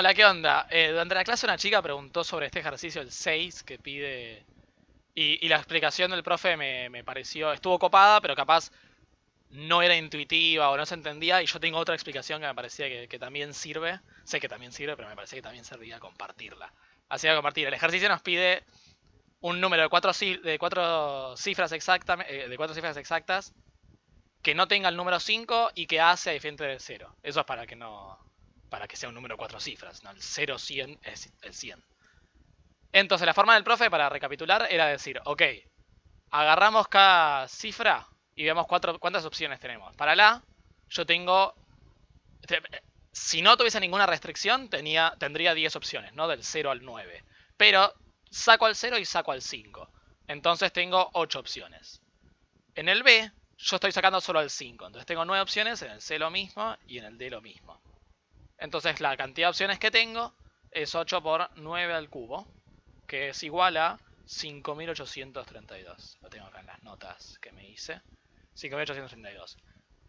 Hola, ¿qué onda? Eh, durante la clase una chica preguntó sobre este ejercicio, el 6, que pide... Y, la explicación del profe me, pareció... Estuvo copada, pero capaz no era intuitiva o no se entendía. Y yo tengo otra explicación que me parecía que, también sirve. Sé que también sirve, pero me parecía que también servía compartirla. Así que compartir. El ejercicio nos pide un número de cuatro, de cuatro cifras exactas, de cuatro cifras exactas que no tenga el número 5 y que A sea diferente del 0. Eso es para que no para que sea un número de cuatro cifras, ¿no? El 0 100 es el 100. Entonces, la forma del profe para recapitular era decir, ok, agarramos cada cifra y vemos cuatro, cuántas opciones tenemos. Para la, yo tengo te- si no tuviese ninguna restricción, tendría 10 opciones, ¿no? Del 0 al 9. Pero saco al 0 y saco al 5. Entonces tengo 8 opciones. En el B, yo estoy sacando solo al 5. Entonces tengo 9 opciones, en el C lo mismo y en el D lo mismo. Entonces la cantidad de opciones que tengo es 8 por 9 al cubo, que es igual a 5832. Lo tengo acá en las notas que me hice. 5832.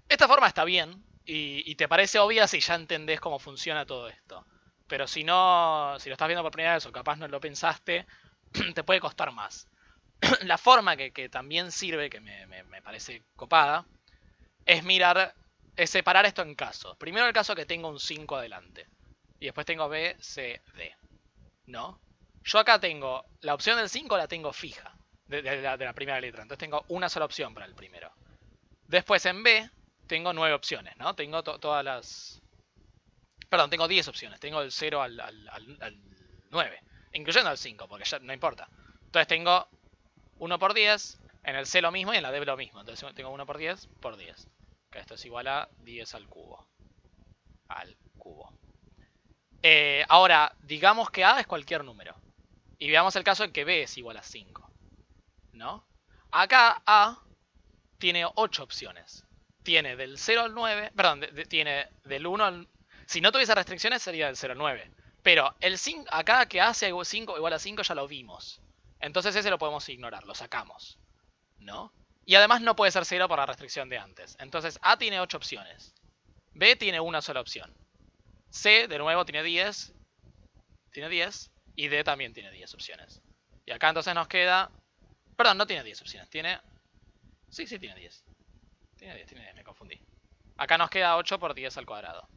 Esta forma está bien y, te parece obvia si ya entendés cómo funciona todo esto. Pero si no, si lo estás viendo por primera vez o capaz no lo pensaste, te puede costar más. La forma que, también sirve, que me parece copada, es mirar, es separar esto en casos. Primero el caso que tengo un 5 adelante. Y después tengo B, C, D. ¿No? Yo acá tengo, la opción del 5 la tengo fija, de, de la, de la primera letra. Entonces tengo una sola opción para el primero. Después en B tengo nueve opciones, ¿no? Tengo to- todas las... Perdón, tengo 10 opciones. Tengo el 0 al, al, al- al 9. Incluyendo al 5, porque ya no importa. Entonces tengo 1 por 10. En el C lo mismo y en la D lo mismo. Entonces tengo 1 por 10 por 10. Que esto es igual a 10 al cubo. Al cubo. Eh, ahora, digamos que A es cualquier número. Y veamos el caso en que B es igual a 5. ¿No? Acá A tiene 8 opciones. Tiene del 0 al 9, perdón, de- de- tiene del 1 al... Si no tuviese restricciones sería del 0 al 9. Pero el 5, acá que hace 5 igual a 5 ya lo vimos. Entonces ese lo podemos ignorar, lo sacamos. ¿No? Y además no puede ser 0 por la restricción de antes. Entonces A tiene 8 opciones. B tiene una sola opción. C, de nuevo, tiene 10. Tiene 10. Y D también tiene 10 opciones. Y acá entonces nos queda... Perdón, no tiene 10 opciones. Tiene... Sí, sí, tiene 10. Tiene 10, tiene 10, me confundí. Acá nos queda 8 por 10 al cuadrado.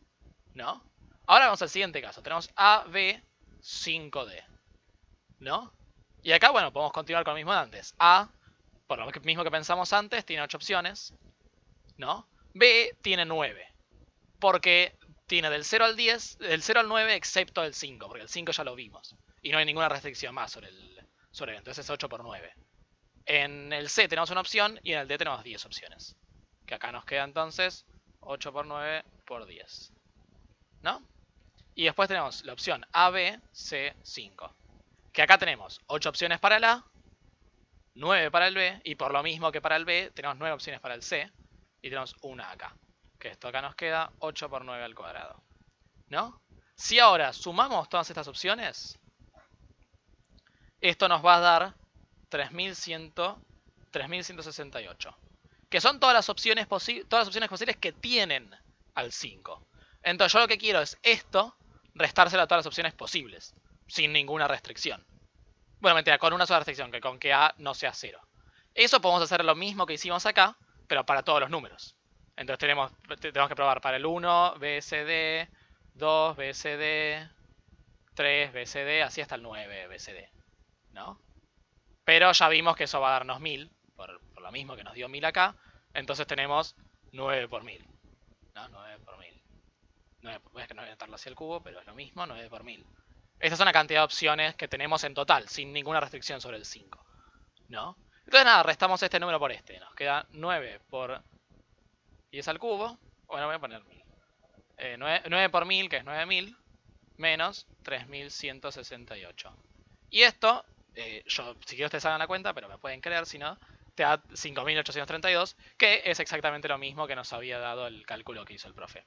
¿No? Ahora vamos al siguiente caso. Tenemos A, B, 5D. ¿No? Y acá, bueno, podemos continuar con lo mismo de antes. A, por lo mismo que pensamos antes, tiene 8 opciones. ¿No? B tiene 9. Porque tiene del 0 al 10, del 0 al 9 excepto el 5, porque el 5 ya lo vimos. Y no hay ninguna restricción más sobre el sobre él. Entonces es 8 por 9. En el C tenemos una opción y en el D tenemos 10 opciones. Que acá nos queda entonces 8 por 9 por 10. ¿No? Y después tenemos la opción A, B, C, 5. Que acá tenemos 8 opciones para el A, 9 para el B, y por lo mismo que para el B, tenemos 9 opciones para el C, y tenemos una acá. Que esto acá nos queda 8 por 9 al cuadrado. ¿No? Si ahora sumamos todas estas opciones, esto nos va a dar 3100, 3168. Que son todas las opciones todas las opciones posibles que tienen al 5. Entonces yo lo que quiero es esto restárselo a todas las opciones posibles, sin ninguna restricción. Bueno, mentira, con una sola restricción, que con que A no sea 0. Eso podemos hacer lo mismo que hicimos acá, pero para todos los números. Entonces tenemos, te- tenemos que probar para el 1, BCD, 2, BCD, 3, BCD, así hasta el 9, BCD. ¿No? Pero ya vimos que eso va a darnos 1000, por, por lo mismo que nos dio 1000 acá. Entonces tenemos 9 por 1000. ¿No? 9 por 1000. 9, es que no voy a anotarlo hacia el cubo, pero es lo mismo, 9 por 1000. Esta es una cantidad de opciones que tenemos en total, sin ninguna restricción sobre el 5. ¿No? Entonces nada, restamos este número por este. Nos queda 9 por 10 al cubo. Bueno, voy a poner 1000. Eh, 9, 9 por 1000, que es 9000, menos 3168. Y esto, eh, yo, si quiero ustedes hagan la cuenta, pero me pueden creer, si no, te da 5832, que es exactamente lo mismo que nos había dado el cálculo que hizo el profe.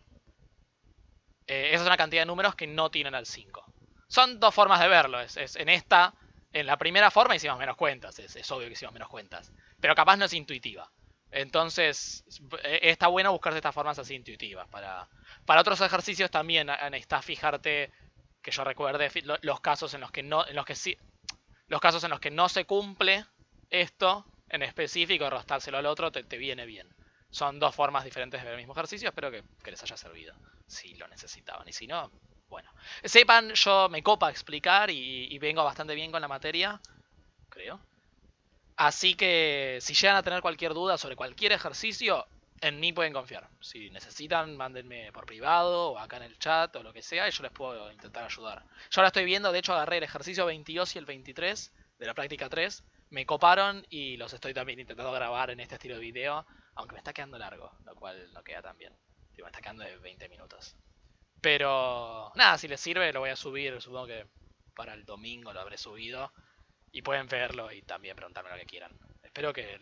Eh, esa es una cantidad de números que no tienen al 5. Son dos formas de verlo. Es, es- en esta, en la primera forma hicimos menos cuentas. Es, obvio que hicimos menos cuentas. Pero capaz no es intuitiva. Entonces, eh, está bueno buscarse estas formas así intuitivas. Para, para otros ejercicios también necesitas fijarte que yo recuerde los casos en los que no, en los que sí, los casos en los que no se cumple esto en específico, rostárselo al otro te, viene bien. Son dos formas diferentes de ver el mismo ejercicio, espero que les haya servido, si lo necesitaban. Y si no, bueno. Sepan, yo me copa explicar y, vengo bastante bien con la materia, creo. Así que si llegan a tener cualquier duda sobre cualquier ejercicio, en mí pueden confiar. Si necesitan, mándenme por privado o acá en el chat o lo que sea y yo les puedo intentar ayudar. Yo ahora estoy viendo, de hecho agarré el ejercicio 22 y el 23 de la práctica 3. Me coparon y los estoy también intentando grabar en este estilo de video, aunque me está quedando largo, lo cual no queda tan bien. Me está quedando de 20 minutos. Pero nada, si les sirve lo voy a subir, supongo que para el domingo lo habré subido. Y pueden verlo y también preguntarme lo que quieran. Espero que